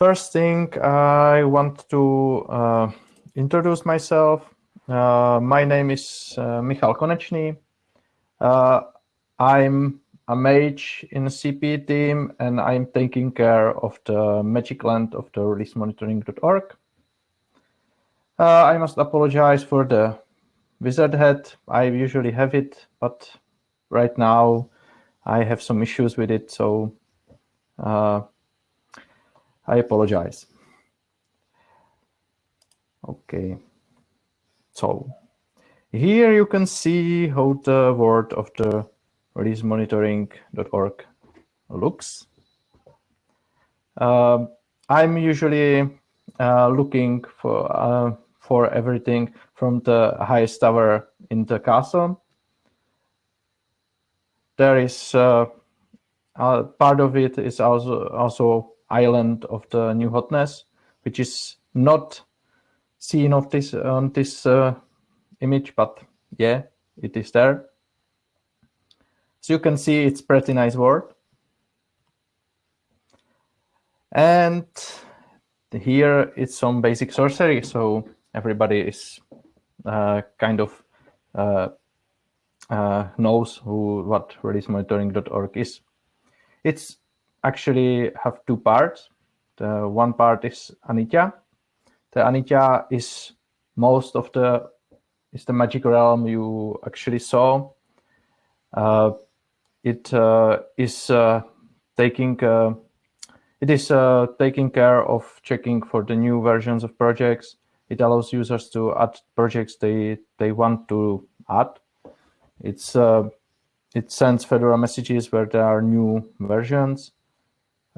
First thing, I want to uh, introduce myself. Uh, my name is uh, Michal Konečný. Uh, I'm a mage in the CP team, and I'm taking care of the magic land of the releasemonitoring.org. Uh, I must apologize for the wizard head. I usually have it, but right now I have some issues with it, so uh, I apologize. Okay, so here you can see how the word of the releasemonitoring.org looks. Uh, I'm usually uh, looking for uh, for everything from the highest tower in the castle. There is uh, part of it is also also island of the new hotness, which is not seen of this on this uh, image, but yeah, it is there. So you can see it's pretty nice word. And here it's some basic sorcery, so everybody is uh, kind of uh, uh, knows who what releasemonitoring.org is. It's actually have two parts. The one part is Anitya. The Anitya is most of the is the magic realm you actually saw. Uh, it uh, is uh, taking uh, it is uh, taking care of checking for the new versions of projects. It allows users to add projects they they want to add. It's uh, it sends Fedora messages where there are new versions.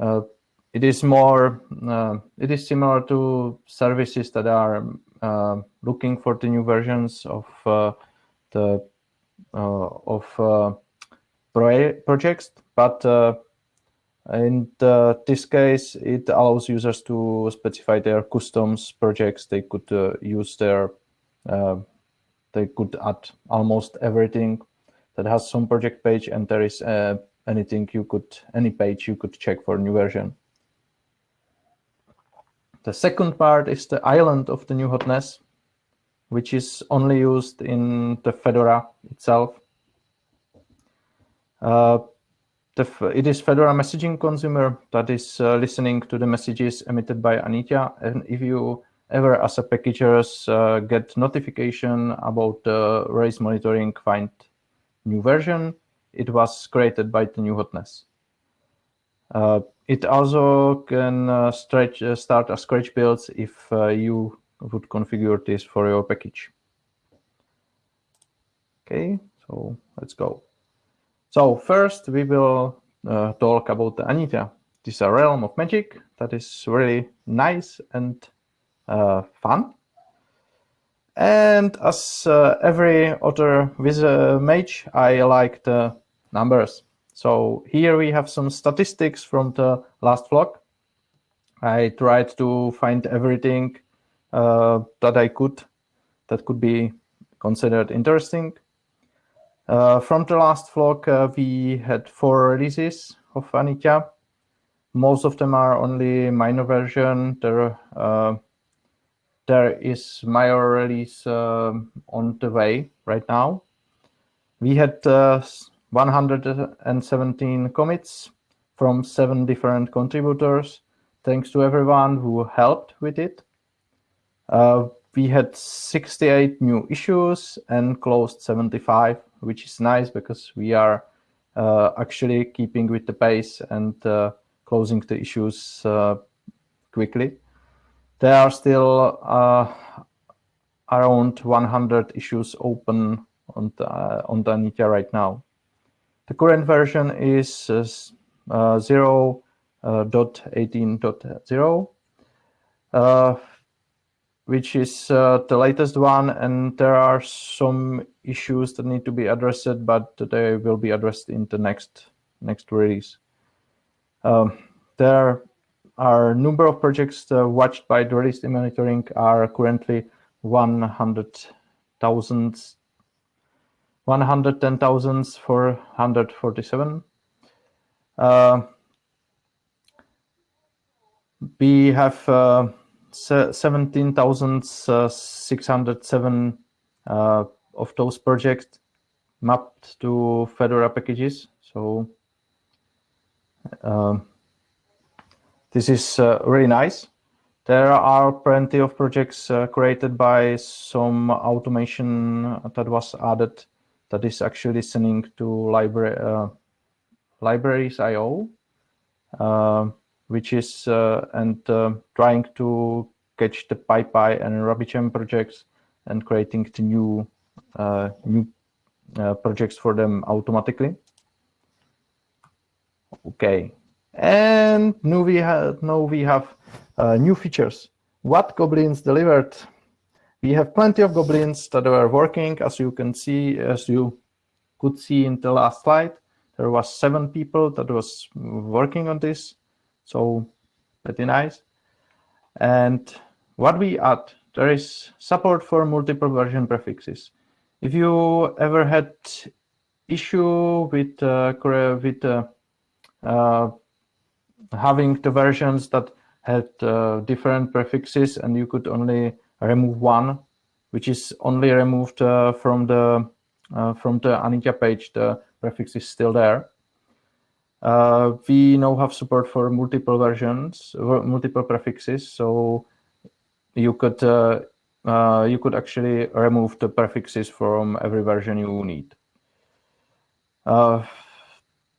Uh, it is more, uh, it is similar to services that are uh, looking for the new versions of the of projects, but in this case, it allows users to specify their customs projects. They could uh, use their, uh, they could add almost everything that has some project page, and there is uh, anything you could, any page you could check for new version. The second part is the island of the new hotness, which is only used in the Fedora itself. Uh, the, it is Fedora messaging consumer that is uh, listening to the messages emitted by Anitya. And if you ever, as a packagers, uh, get notification about the race monitoring find new version, it was created by the new hotness. Uh, it also can uh, stretch, uh, start a scratch builds if uh, you would configure this for your package. Okay, so let's go. So first we will uh, talk about the Anitya. This is a realm of magic that is really nice and uh, fun. And as every other wizard mage, I like the numbers. So here we have some statistics from the last Flock. I tried to find everything uh, that I could that could be considered interesting. Uh, from the last Flock, uh, we had four releases of Anitya. Most of them are only minor version. There, uh, there is major release um, on the way right now. We had uh, 117 commits from seven different contributors. Thanks to everyone who helped with it. Uh, we had 68 new issues and closed 75, which is nice because we are uh, actually keeping with the pace and uh, closing the issues uh, quickly. There are still uh, around 100 issues open on the, uh, on the Anitya right now. The current version is uh, uh 0.18.0, uh, which is uh, the latest one, and there are some issues that need to be addressed, but they will be addressed in the next next release. Um, there are a number of projects uh, watched by the release monitoring are currently 100,000 110,447. Uh, we have uh, 17,607 uh, of those projects mapped to Fedora packages. So um, this is uh, really nice. There are plenty of projects uh, created by some automation that was added that is actually listening to library uh, libraries IO, uh, which is uh, and uh, trying to catch the PyPI and RabbitMQ projects and creating the new new projects for them automatically. Okay, and now we have now we have uh, new features. What Goblins delivered? We have plenty of Goblins that were working, as you can see, as you could see in the last slide. There was seven people that was working on this, so pretty nice. And what we add, there is support for multiple version prefixes. If you ever had issue with uh, with uh, uh, having the versions that had uh, different prefixes and you could only remove one, which is only removed uh, from the uh, from the Anitya page. The prefix is still there. Uh, we now have support for multiple versions, multiple prefixes, so you could uh, uh, you could actually remove the prefixes from every version you need.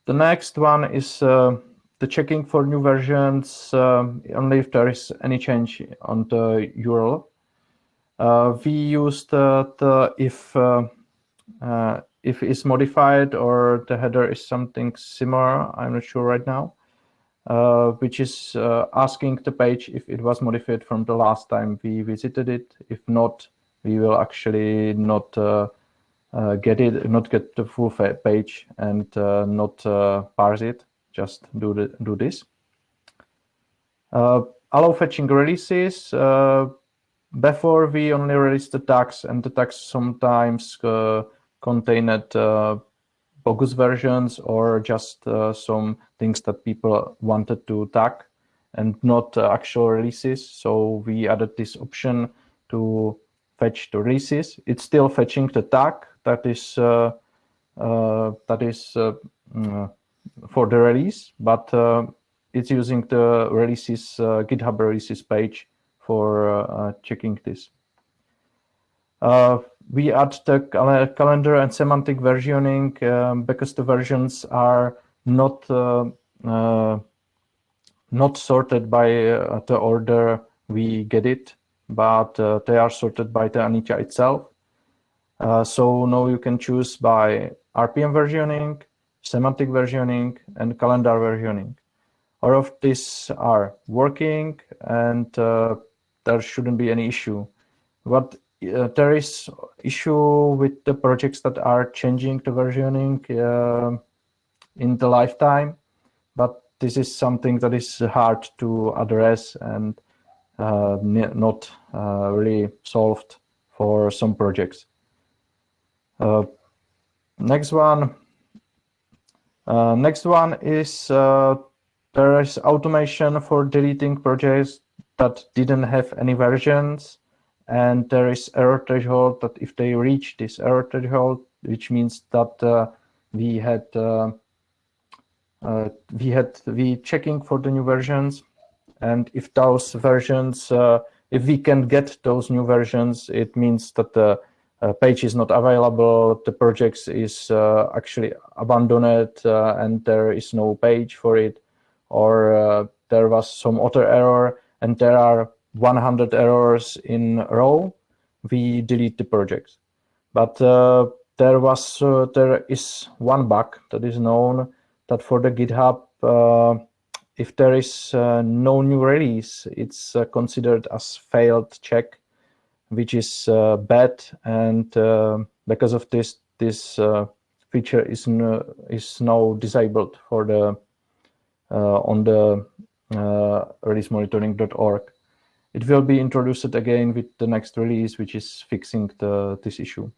the next one is the checking for new versions only if there is any change on the URL. Uh, we use the, the if uh, uh, if it's modified or the header is something similar. I'm not sure right now, uh, which is uh, asking the page if it was modified from the last time we visited it. If not, we will actually not uh, get it, not get the full page and not parse it just do, the, do this. Allow fetching releases. Uh, before we only released the tags and the tags sometimes uh, contained uh, bogus versions or just uh, some things that people wanted to tag and not uh, actual releases. So we added this option to fetch the releases. It's still fetching the tag that is that is mm, for the release, but uh, it's using the releases uh, GitHub releases page for uh, checking this. we add the cal calendar and semantic versioning um, because the versions are not not sorted by the order we get it, but uh, they are sorted by the Anitya itself. Uh, so now you can choose by RPM versioning, semantic versioning, and calendar versioning. All of these are working and uh, there shouldn't be any issue. But uh, there is issue with the projects that are changing the versioning uh, in the lifetime, but this is something that is hard to address and uh, not uh, really solved for some projects. Uh, next one, uh, next one is there is automation for deleting projects that didn't have any versions. And there is error threshold that if they reach this error threshold, which means that uh, we had uh, uh, we had we checking for the new versions. And if those versions, uh, if we can get those new versions, it means that the uh, page is not available, the project is uh, actually abandoned and there is no page for it, or there was some other error and there are 100 errors in a row, we delete the project. But uh, there was uh, there is one bug that is known that for the GitHub, uh, if there is no new release, it's considered as failed check which is uh, bad. And uh, because of this, this uh, feature is is now disabled for the on the releasemonitoring.org. It will be introduced again with the next release, which is fixing the this issue.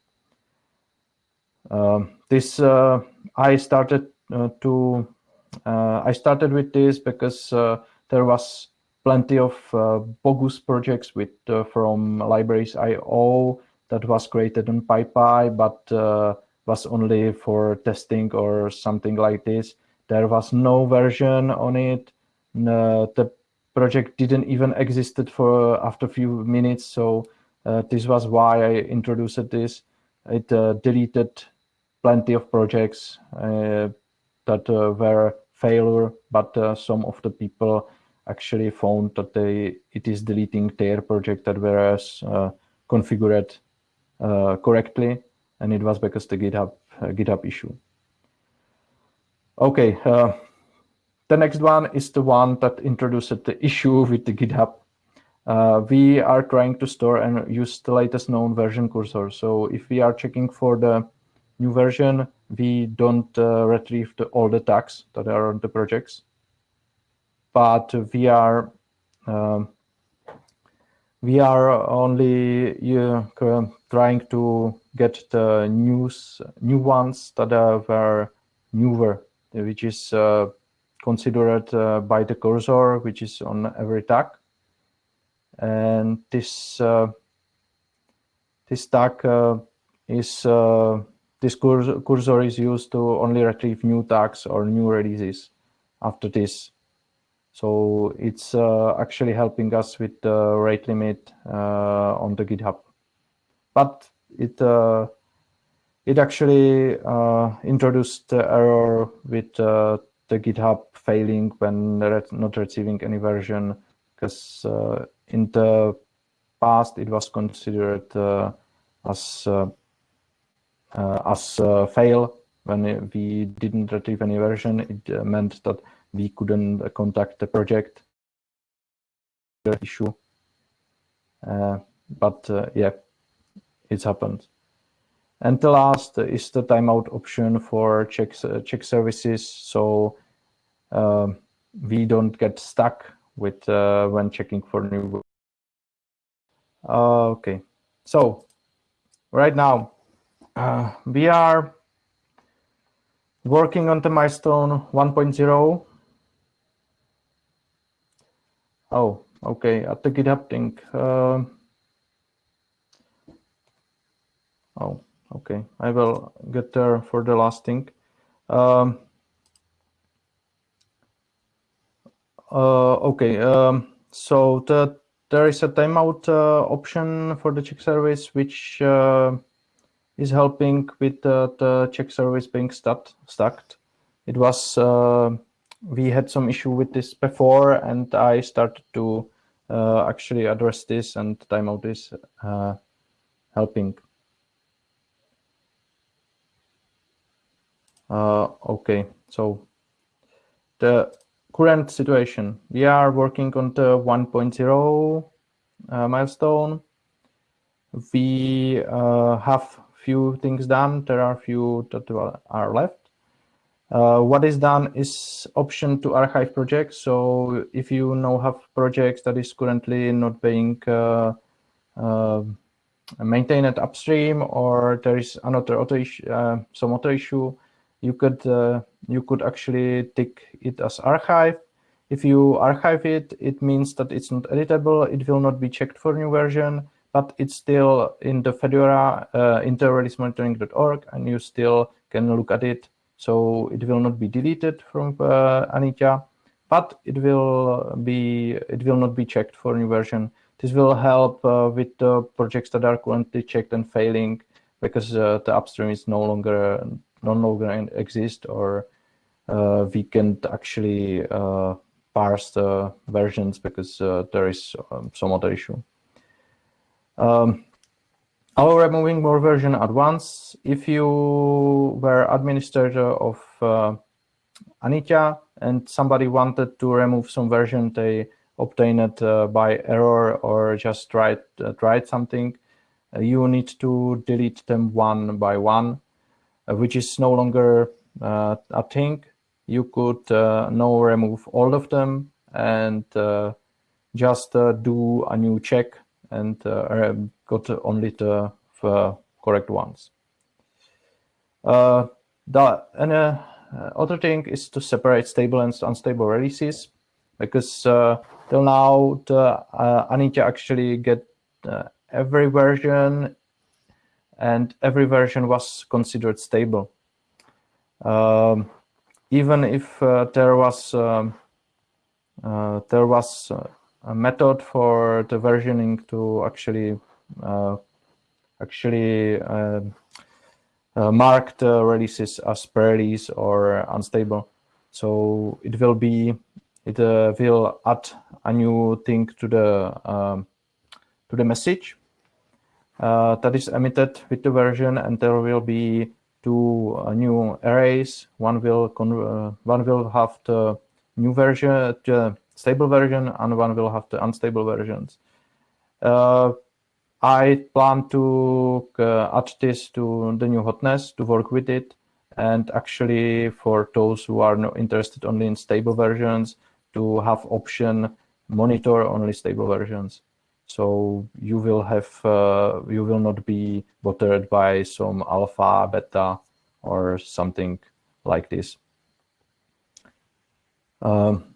Um, this uh, I started uh, to uh, I started with this because there was plenty of bogus projects with from libraries IO that was created on PyPI, but was only for testing or something like this. There was no version on it. No, the project didn't even existed for after a few minutes. So uh, this was why I introduced this. It uh, deleted plenty of projects uh, that uh, were failure, but uh, some of the people actually found that they it is deleting their project that uh, configured correctly, and it was because the GitHub GitHub issue. Okay, the next one is the one that introduced the issue with the GitHub. Uh, we are trying to store and use the latest known version cursor. So if we are checking for the new version, we don't uh, retrieve the, all the tags that are on the projects. But we are um, we are only uh, trying to get the news new ones that are newer, which is uh, considered uh, by the cursor, which is on every tag. And this uh, this tag uh, is this cursor, cursor is used to only retrieve new tags or new releases after this. So it's uh, actually helping us with the rate limit uh, on the GitHub. But it uh, it actually introduced the error with the GitHub failing when not receiving any version because uh, in the past it was considered uh, as uh, uh as fail. When we didn't retrieve any version it uh, meant that we couldn't contact the project. Issue. Uh, but yeah it's happened and the last is the timeout option for check, check services. So uh, we don't get stuck with uh, when checking for new. Uh, okay, so right now uh, we are working on the milestone 1.0. Oh, okay, at the GitHub thing. Uh, oh, okay, I will get there for the last thing. Um, uh, okay, um, so the, there is a timeout uh, option for the check service, which uh, is helping with the, check service being stuck. Stacked. It was uh, we had some issue with this before, and I started to uh, actually address this, and timeout is uh, helping. Uh, okay, so the current situation, we are working on the 1.0 uh, milestone. We uh, have few things done. There are few that are left. Uh, what is done is option to archive projects. So if you now have projects that is currently not being uh, uh, maintained upstream or there is another auto issue, uh, some other issue, you could uh, you could actually take it as archive. If you archive it, it means that it's not editable. It will not be checked for new version, but it's still in the Fedora uh, interreleasemonitoring.org, and you still can look at it. So it will not be deleted from uh, Anitya, but it will be it will not be checked for new version. This will help uh, with the projects that are currently checked and failing because uh, the upstream is no longer no longer exist or uh, we can actually uh, parse the versions because uh, there is um, some other issue. Um, Allow removing more version at once. If you were administrator of uh, Anitya and somebody wanted to remove some version, they obtained it uh, by error or just tried, uh, tried something, uh, you need to delete them one by one. Uh, which is no longer uh, a thing. You could uh, now remove all of them and just do a new check and got only the correct ones. the and, other thing is to separate stable and unstable releases because uh, till now, the uh, Anitya actually get uh, every version and every version was considered stable. Um, even if uh, there was um, uh, there was uh, a method for the versioning to actually uh, actually um, mark the releases as pre-release or unstable. So it will be it will add a new thing to the um, to the message uh, that is emitted with the version, and there will be two uh, new arrays. One will uh, one will have the new version, the stable version, and one will have the unstable versions. I plan to add this to the new hotness to work with it. And actually, for those who are not interested only in stable versions, to have option monitor only stable versions. So you will have, uh, you will not be bothered by some alpha, beta, or something like this. Um,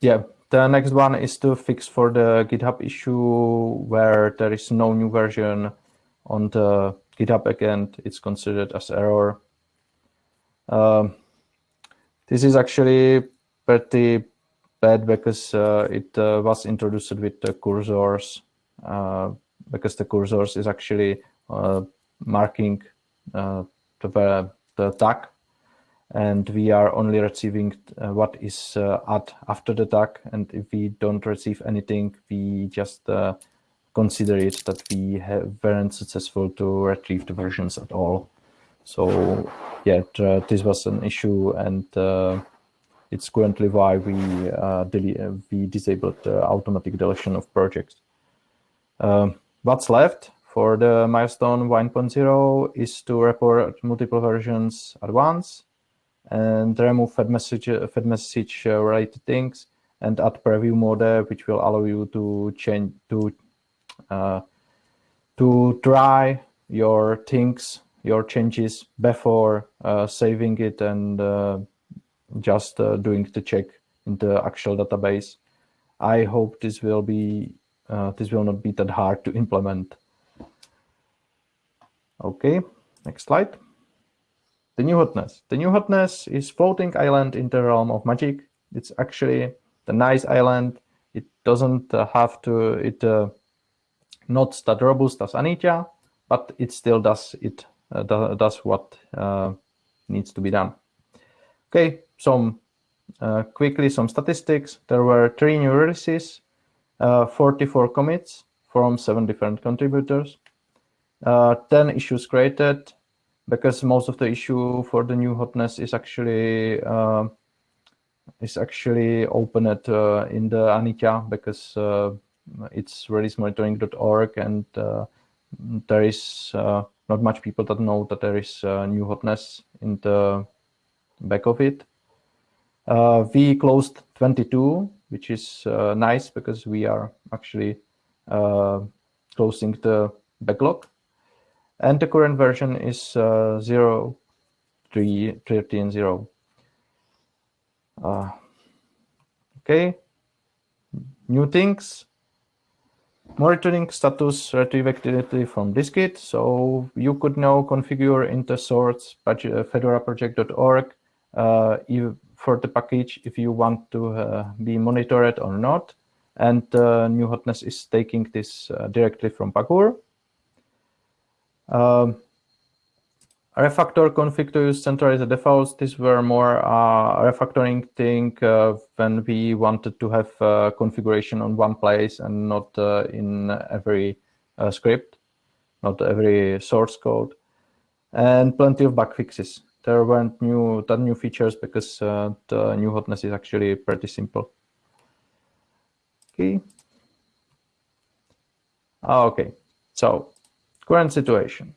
yeah, the next one is to fix for the GitHub issue where there is no new version on the GitHub account. It's considered as error. Um, this is actually pretty bad because uh, it uh, was introduced with the cursors uh, because the cursors is actually marking the, the tag and we are only receiving uh, what is uh, at after the tag and if we don't receive anything we just uh, consider it that we have, weren't successful to retrieve the versions at all. So yeah this was an issue and it's currently why we uh, we disabled automatic deletion of projects. Um, what's left for the milestone 1.0 is to report multiple versions at once and remove fed message, fed message uh, related things and add preview mode, which will allow you to change to uh, to try your things, your changes before uh, saving it and uh, just uh, doing the check in the actual database. I hope this will be uh, this will not be that hard to implement. Okay, next slide. The new hotness. The new hotness is floating island in the realm of magic. It's actually the nice island. It doesn't uh, have to, it uh, not that robust as Anitya, but it still does it uh, does what uh, needs to be done. Okay, some uh, quickly some statistics. There were three new releases, uh, 44 commits from seven different contributors, uh, 10 issues created, because most of the issue for the new hotness is actually uh, is actually opened uh, in the Anitya because uh, it's releasemonitoring.org and there is not much people that know that there is new hotness in the back of it. Uh, we closed 22, which is uh, nice because we are actually uh, closing the backlog. And the current version is uh, 0, 3, 13, 0. Uh, okay, new things. Monitoring status retroactivity from dist-git. So you could now configure in the source fedoraproject.org uh, for the package if you want to uh, be monitored or not. And uh, New Hotness is taking this directly from Pagure. Um, refactor config to use centralized defaults. These were more uh, refactoring thing uh, when we wanted to have uh, configuration on one place and not in every script, not every source code, and plenty of bug fixes there weren't new that new features because uh, the new hotness is actually pretty simple. Okay. Ah, okay, so current situation.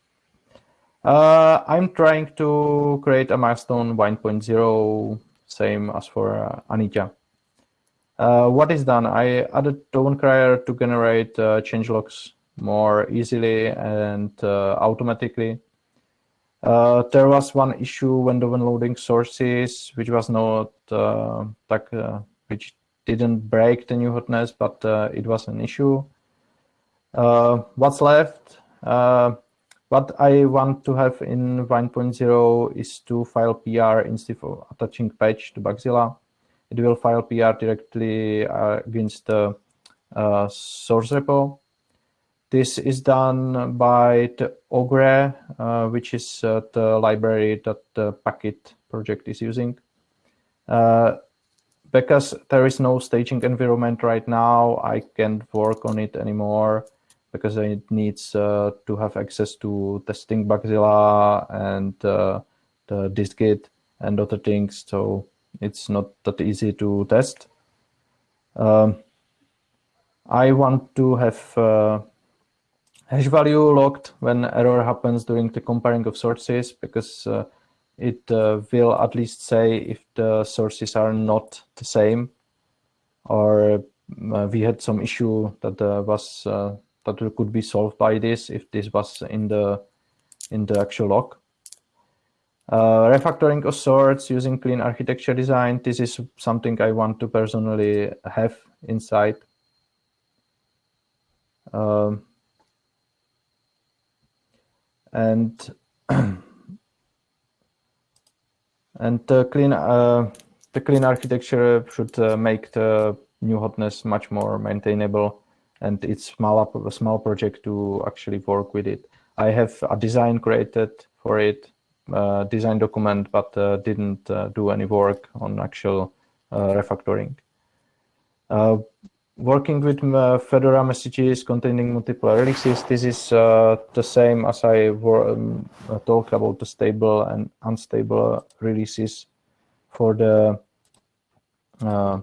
Uh, I'm trying to create a milestone 1.0, same as for uh. Uh, what is done? I added Crier to generate uh, changelogs more easily and uh, automatically. Uh, there was one issue when the when loading sources, which was not uh, uh, which didn't break the new hotness, but uh, it was an issue. Uh, what's left? Uh, what I want to have in 1.0 is to file PR instead of attaching patch to Bugzilla. It will file PR directly against the source repo. This is done by the ogr, uh, which is uh, the library that the Packit project is using. Uh, because there is no staging environment right now, I can't work on it anymore because it needs uh, to have access to testing Bugzilla and uh, the dist-git and other things. So it's not that easy to test. Um, I want to have uh, hash value logged when error happens during the comparing of sources because uh, it uh, will at least say if the sources are not the same or uh, we had some issue that uh, was uh, that could be solved by this if this was in the in the actual log. Uh, refactoring of sorts using clean architecture design. This is something I want to personally have inside. Um, and and the clean uh, the clean architecture should uh, make the new hotness much more maintainable and it's small a small project to actually work with it. I have a design created for it uh, design document but uh, didn't uh, do any work on actual uh, refactoring working with uh, Fedora messages containing multiple releases, this is uh, the same as I um, uh, talked about the stable and unstable releases for the uh,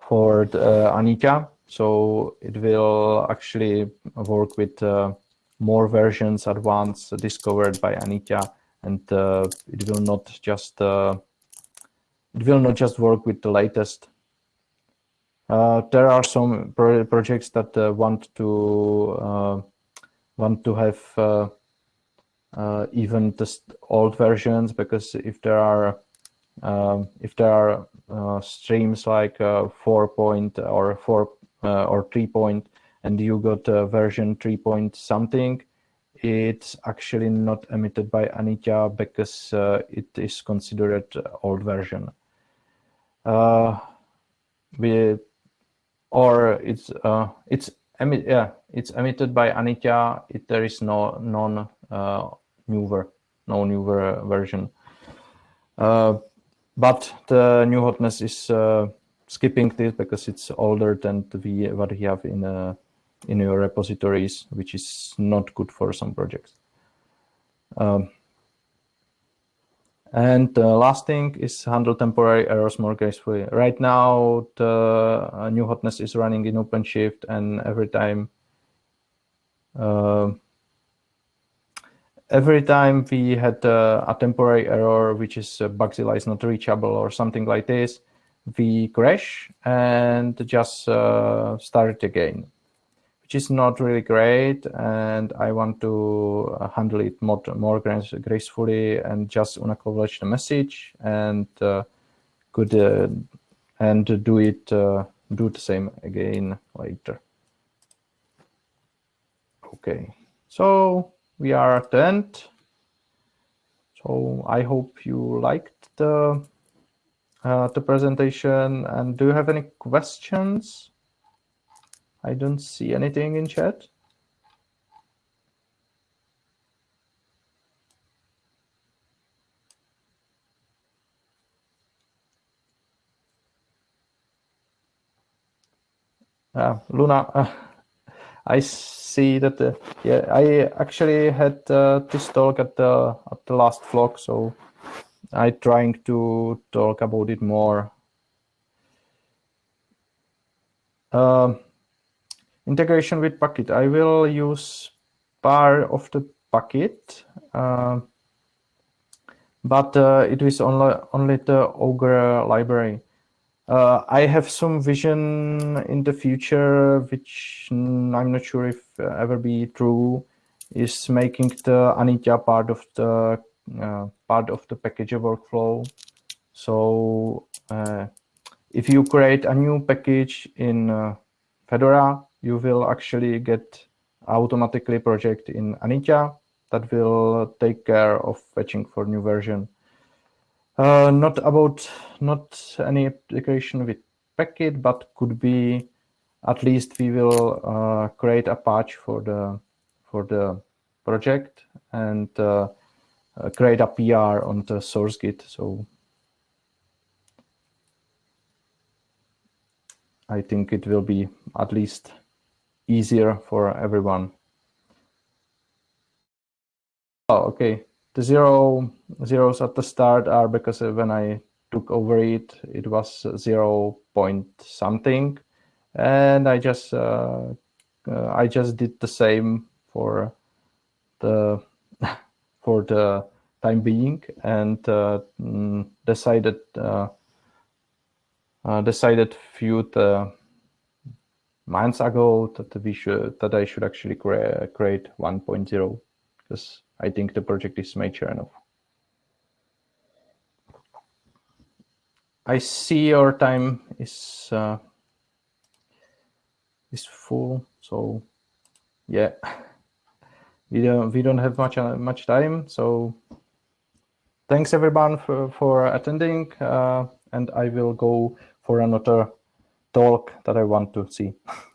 for the, uh, Anitya. So it will actually work with uh, more versions at once discovered by Anitya, and it will not just it will not just work with the latest there are some pro projects that uh, want to uh, want to have uh, uh, even the old versions because if there are um, if there are uh, streams like four point or four or three point and you got version three point something it's actually not emitted by Anitya because it is considered old version. we or it's uh, it's emit yeah it's emitted by Anitya. It, there is no non uh, newer no newer version. Uh, but the new hotness is uh, skipping this because it's older than the what we have in uh, in your repositories, which is not good for some projects. Um, and the last thing is handle temporary errors more gracefully. Right now, the uh, new hotness is running in OpenShift, and every time, uh, every time we had uh, a temporary error, which is uh, Bugzilla is not reachable or something like this, we crash and just uh, start it again which is not really great. And I want to uh, handle it more, more gracefully and just unacknowledge the message and uh, could uh, and do it uh, do the same again later. Okay, so we are at the end. So I hope you liked the uh, the presentation. And do you have any questions? I don't see anything in chat. Uh, Luna, uh, I see that. Yeah, I actually had uh, this talk at the at the last Flock, so I trying to talk about it more. Um, Integration with Packit. I will use part of the Packit, uh, but uh, it is only, only the ogr library. Uh, I have some vision in the future, which I'm not sure if uh, ever be true, is making the Anitya part of the uh, part of the package workflow. So uh, if you create a new package in Fedora, you will actually get automatically project in Anitya that will take care of fetching for new version. Uh, not about not any application with Packit, but could be at least we will uh, create a patch for the for the project and uh, uh create a PR on the source git. So I think it will be at least easier for everyone. Oh, okay. The zero zeros at the start are because when I took over it, it was zero point something, and I just uh, uh, I just did the same for the for the time being and uh, mm, decided uh, uh, decided few the months ago that we should that I should actually crea create 1.0 because I think the project is mature enough. I see your time is uh, is full, so yeah, we don't we don't have much uh, much time. So thanks everyone for for attending, uh, and I will go for another talk that I want to see.